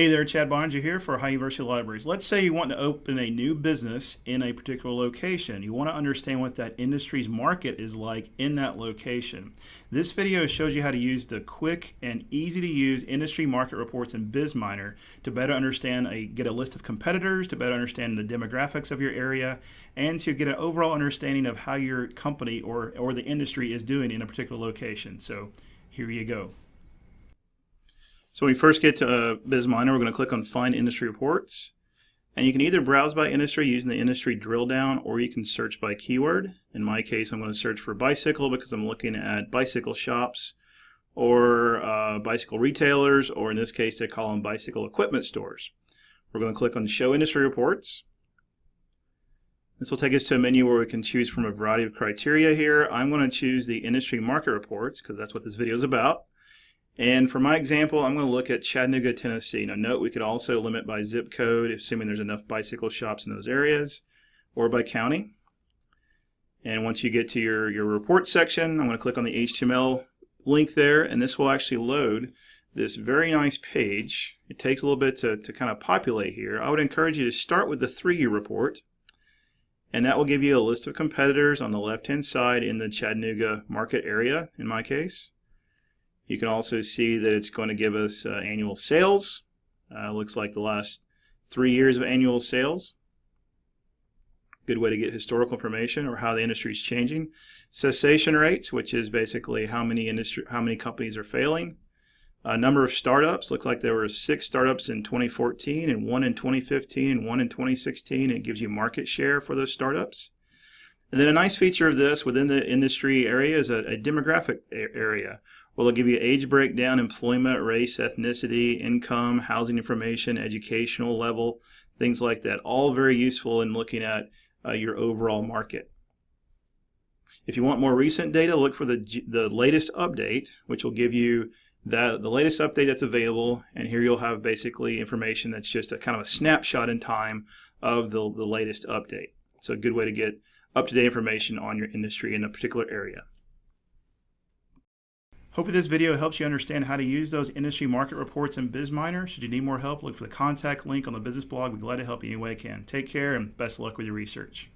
Hey there, Chad Boeninger here for Ohio University Libraries. Let's say you want to open a new business in a particular location. You want to understand what that industry's market is like in that location. This video shows you how to use the quick and easy to use industry market reports in BizMiner to better understand, a, get a list of competitors, to better understand the demographics of your area, and to get an overall understanding of how your company or, or the industry is doing in a particular location. So here you go. So when we first get to uh, BizMiner, we're going to click on Find Industry Reports. And you can either browse by industry using the industry drill down, or you can search by keyword. In my case, I'm going to search for bicycle because I'm looking at bicycle shops or uh, bicycle retailers, or in this case, they call them bicycle equipment stores. We're going to click on Show Industry Reports. This will take us to a menu where we can choose from a variety of criteria here. I'm going to choose the industry market reports because that's what this video is about. And for my example, I'm going to look at Chattanooga, Tennessee. Now note we could also limit by zip code, assuming there's enough bicycle shops in those areas, or by county. And once you get to your, your report section, I'm going to click on the HTML link there, and this will actually load this very nice page. It takes a little bit to, to kind of populate here. I would encourage you to start with the three-year report, and that will give you a list of competitors on the left-hand side in the Chattanooga market area, in my case. You can also see that it's going to give us uh, annual sales. Uh, looks like the last three years of annual sales. Good way to get historical information or how the industry is changing. Cessation rates, which is basically how many industry, how many companies are failing. A number of startups. Looks like there were six startups in 2014 and one in 2015 and one in 2016. It gives you market share for those startups. And then a nice feature of this within the industry area is a, a demographic area well, it'll give you age breakdown, employment, race, ethnicity, income, housing information, educational level, things like that. All very useful in looking at uh, your overall market. If you want more recent data, look for the, the latest update, which will give you the, the latest update that's available. And here you'll have basically information that's just a kind of a snapshot in time of the, the latest update. So a good way to get up-to-date information on your industry in a particular area. Hopefully this video helps you understand how to use those industry market reports in BizMiner. Should you need more help, look for the contact link on the business blog. We're glad to help you any way we can. Take care and best luck with your research.